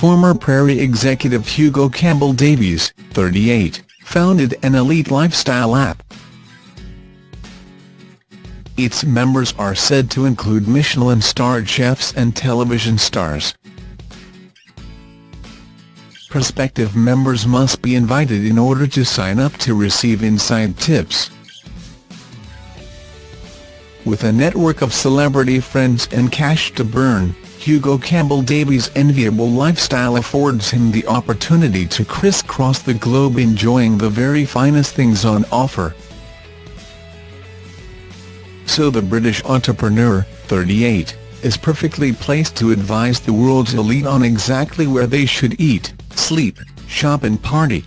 former Prairie executive Hugo Campbell Davies, 38, founded an elite lifestyle app. Its members are said to include Michelin-starred chefs and television stars. Prospective members must be invited in order to sign up to receive inside tips. With a network of celebrity friends and cash to burn, Hugo Campbell Davies' enviable lifestyle affords him the opportunity to crisscross the globe enjoying the very finest things on offer. So the British entrepreneur, 38, is perfectly placed to advise the world's elite on exactly where they should eat, sleep, shop and party.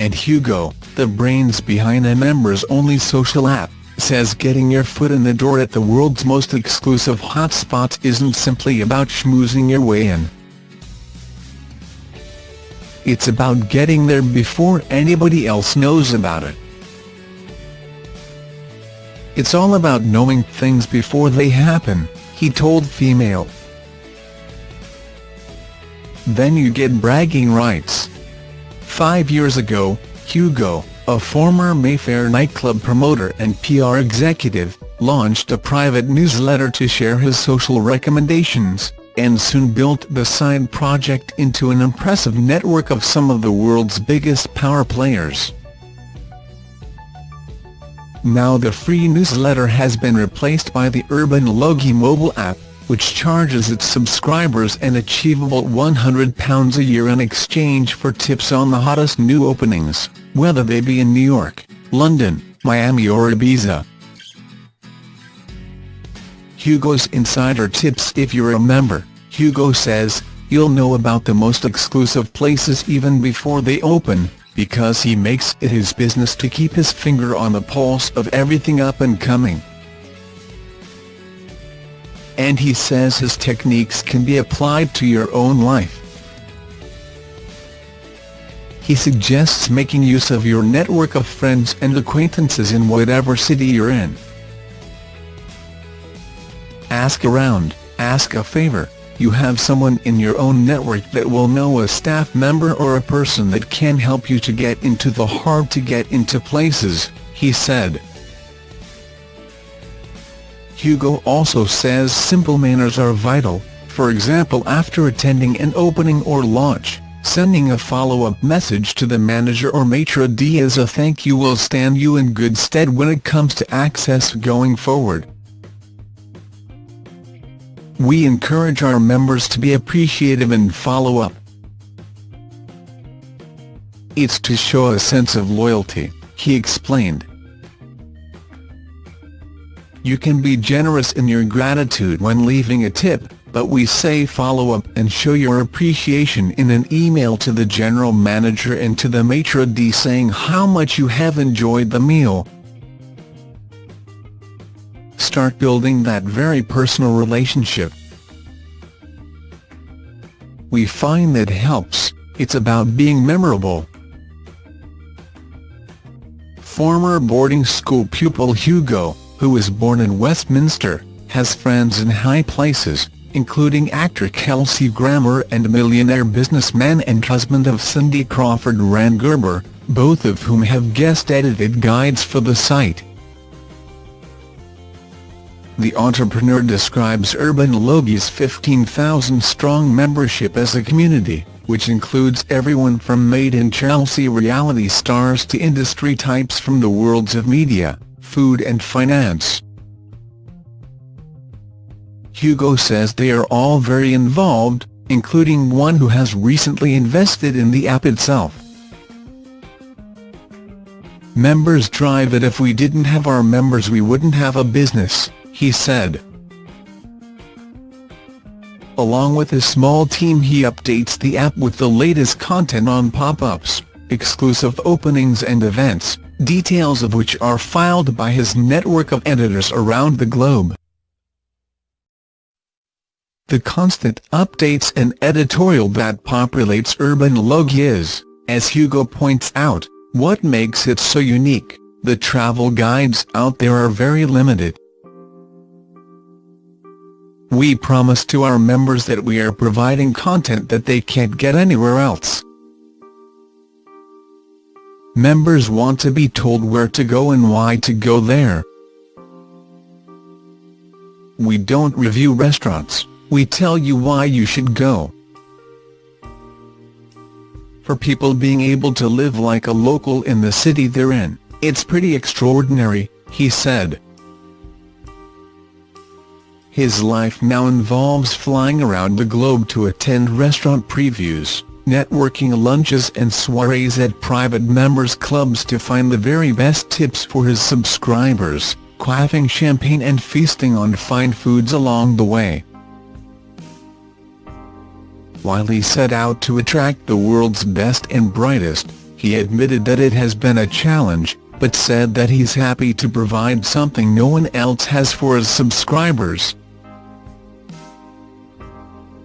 And Hugo, the brains behind a members-only social app, says getting your foot in the door at the world's most exclusive hotspots isn't simply about schmoozing your way in. It's about getting there before anybody else knows about it. It's all about knowing things before they happen, he told Femail. Then you get bragging rights. Five years ago, Hugo, a former Mayfair nightclub promoter and PR executive, launched a private newsletter to share his social recommendations, and soon built the side project into an impressive network of some of the world's biggest power players. Now the free newsletter has been replaced by the Urbanologie mobile app, which charges its subscribers an achievable £100 a year in exchange for tips on the hottest new openings whether they be in New York, London, Miami or Ibiza. Hugo's Insider Tips If you're a member, Hugo says, you'll know about the most exclusive places even before they open, because he makes it his business to keep his finger on the pulse of everything up and coming. And he says his techniques can be applied to your own life he suggests making use of your network of friends and acquaintances in whatever city you're in. Ask around, ask a favor, you have someone in your own network that will know a staff member or a person that can help you to get into the hard-to-get-into places, he said. Hugo also says simple manners are vital, for example after attending an opening or launch. Sending a follow-up message to the manager or maitre d' as a thank you will stand you in good stead when it comes to access going forward. We encourage our members to be appreciative and follow up. It's to show a sense of loyalty, he explained. You can be generous in your gratitude when leaving a tip, but we say follow up and show your appreciation in an email to the general manager and to the maitre d' saying how much you have enjoyed the meal. Start building that very personal relationship. We find that helps, it's about being memorable. Former boarding school pupil Hugo, who was born in Westminster, has friends in high places, including actor Kelsey Grammer and millionaire businessman and husband of Cindy Crawford Rand Gerber, both of whom have guest-edited guides for the site. The entrepreneur describes Urbanologie's 15,000-strong membership as a community, which includes everyone from made-in-Chelsea reality stars to industry types from the worlds of media, food and finance. Hugo says they are all very involved, including one who has recently invested in the app itself. Members drive it if we didn't have our members we wouldn't have a business, he said. Along with his small team he updates the app with the latest content on pop-ups, exclusive openings and events, details of which are filed by his network of editors around the globe. The constant updates and editorial that populates Urbanologie, as Hugo points out, what makes it so unique. The travel guides out there are very limited. We promise to our members that we are providing content that they can't get anywhere else. Members want to be told where to go and why to go there. We don't review restaurants, we tell you why you should go. For people being able to live like a local in the city they're in, it's pretty extraordinary, he said. His life now involves flying around the globe to attend restaurant previews, networking lunches and soirees at private members' clubs to find the very best tips for his subscribers quaffing champagne and feasting on fine foods along the way. While he set out to attract the world's best and brightest, he admitted that it has been a challenge, but said that he's happy to provide something no one else has for his subscribers.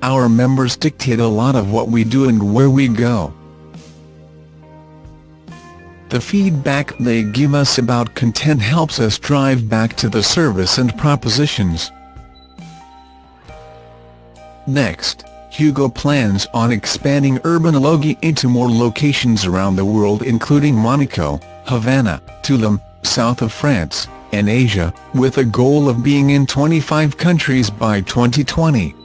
Our members dictate a lot of what we do and where we go. The feedback they give us about content helps us drive back to the service and propositions. Next, Hugo plans on expanding Urbanologie into more locations around the world including Monaco, Havana, Tulum, south of France, and Asia, with a goal of being in 25 countries by 2020.